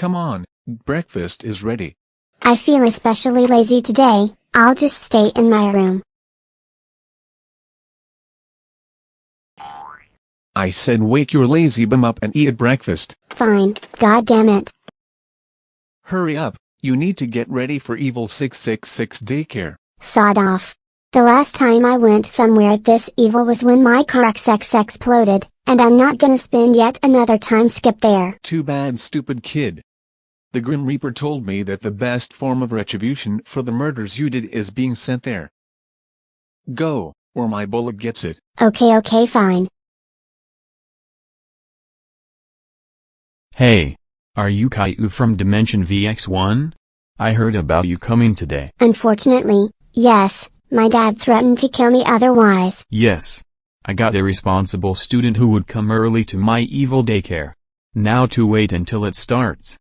Come on, breakfast is ready. I feel especially lazy today, I'll just stay in my room. I said wake your lazy bum up and eat breakfast. Fine, god damn it. Hurry up, you need to get ready for Evil 666 daycare. Sawed off. The last time I went somewhere this evil was when my car XX exploded, and I'm not gonna spend yet another time skip there. Too bad stupid kid. The Grim Reaper told me that the best form of retribution for the murders you did is being sent there. Go, or my bullet gets it. Okay okay fine. Hey. Are you Caillou from Dimension VX1? I heard about you coming today. Unfortunately, yes, my dad threatened to kill me otherwise. Yes. I got a responsible student who would come early to my evil daycare. Now to wait until it starts.